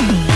Mm-hmm.